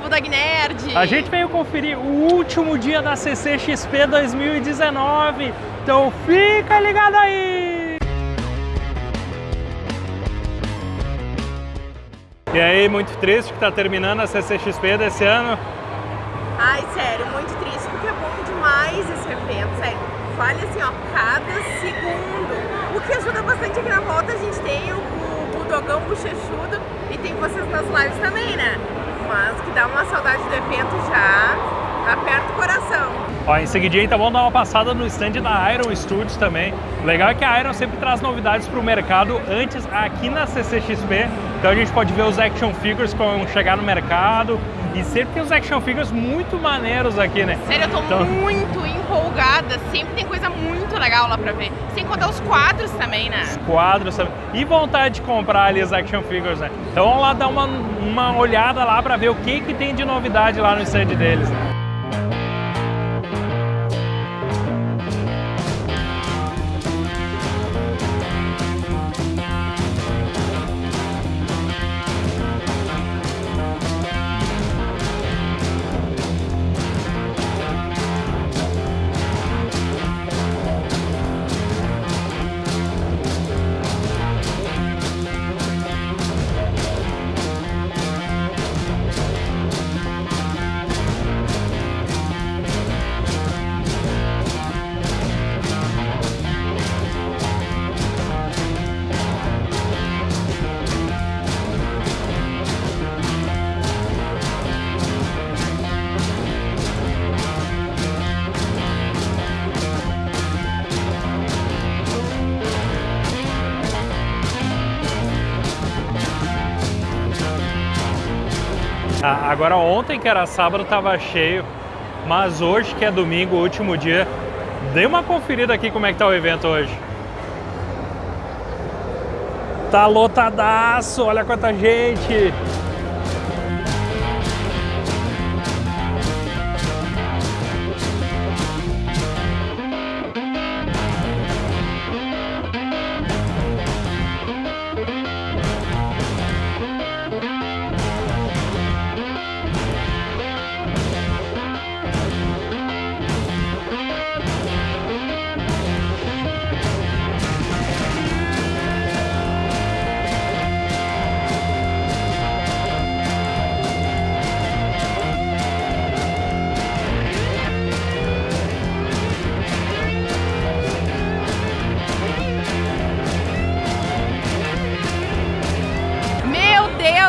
Budog Nerd! A gente veio conferir o último dia da CCXP 2019, então fica ligado aí! E aí, muito triste que tá terminando a CCXP desse ano? Ai, sério, muito triste, porque é bom demais esse evento, sério. Vale assim, ó, cada segundo. O que ajuda bastante aqui na volta, a gente tem o, o Budogão Bochechudo e tem vocês nas lives também, né? Mas que dá uma saudade do evento já, aperta o coração. Ó, em seguidinha então vamos dar uma passada no stand da Iron Studios também. O legal é que a Iron sempre traz novidades para o mercado antes aqui na CCXP. Então a gente pode ver os action figures que vão chegar no mercado. E sempre tem os action figures muito maneiros aqui, né? Sério, eu tô então... muito empolgada. Sempre tem coisa muito legal lá pra ver. Sem contar os quadros também, né? Os quadros também. E vontade de comprar ali os action figures, né? Então vamos lá dar uma, uma olhada lá pra ver o que, que tem de novidade lá no stand deles, né? Agora ontem, que era sábado, estava cheio, mas hoje, que é domingo, último dia, dê uma conferida aqui como é que tá o evento hoje. Tá lotadaço, olha quanta gente!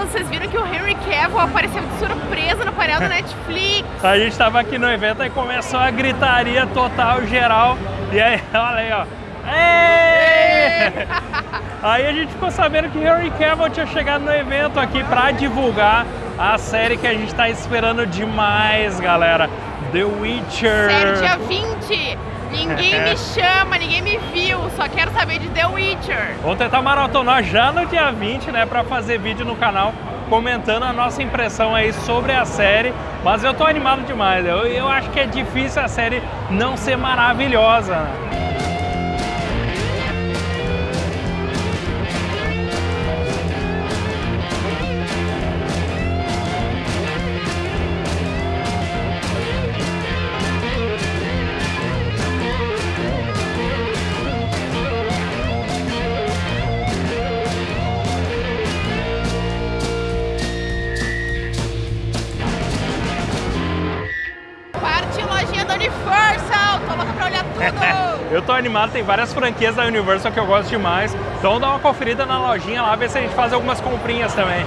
Vocês viram que o Henry Cavill apareceu de surpresa no painel do Netflix. a gente estava aqui no evento e começou a gritaria total, geral. E aí, olha aí, ó. Aí a gente ficou sabendo que Henry Cavill tinha chegado no evento aqui para divulgar a série que a gente está esperando demais, galera. The Witcher. Sério, dia 20. Ninguém me chama, ninguém me viu, só quero saber de The Witcher. Vamos tentar maratonar já no dia 20, né, para fazer vídeo no canal comentando a nossa impressão aí sobre a série, mas eu tô animado demais, eu, eu acho que é difícil a série não ser maravilhosa, Eu tô animado, tem várias franquias da Universal que eu gosto demais. Então dá uma conferida na lojinha lá, ver se a gente faz algumas comprinhas também.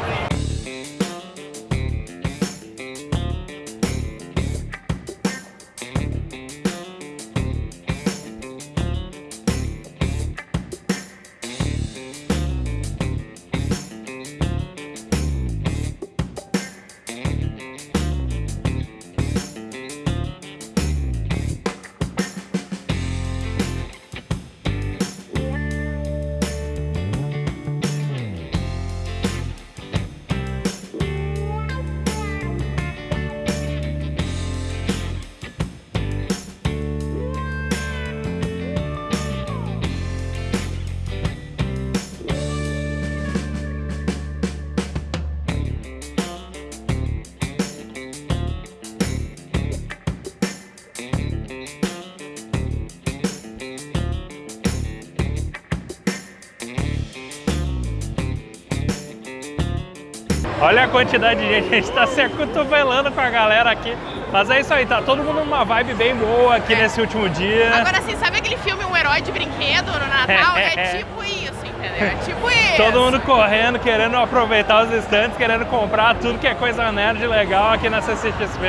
Olha a quantidade de gente, a gente tá se acotovelando com a galera aqui. Mas é isso aí, tá todo mundo numa vibe bem boa aqui É. nesse último dia. Agora, assim, sabe aquele filme Um Herói de Brinquedo no Natal? É tipo isso, entendeu? É tipo isso. Todo mundo correndo, querendo aproveitar os estantes, querendo comprar tudo que é coisa nerd legal aqui na CCXP.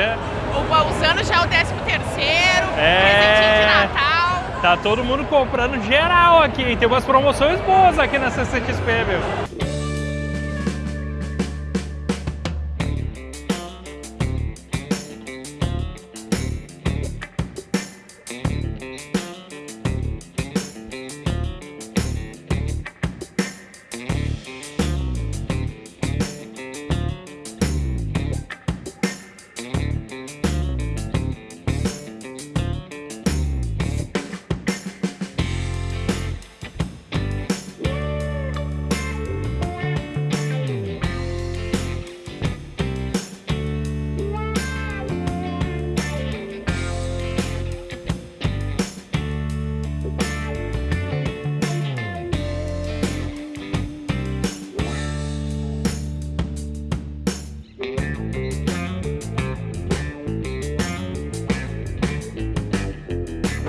O- Usando já o 13 terceiro, É. presentinho de Natal. Tá todo mundo comprando geral aqui? Tem umas promoções boas aqui na CCXP, meu.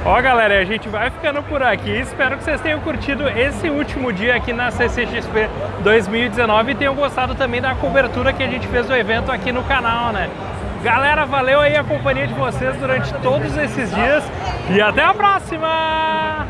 Ó galera, a gente vai ficando por aqui. Espero que vocês tenham curtido esse último dia aqui na CCXP 2019 e tenham gostado também da cobertura que a gente fez do evento aqui no canal, né? Galera, valeu aí a companhia de vocês durante todos esses dias e até a próxima!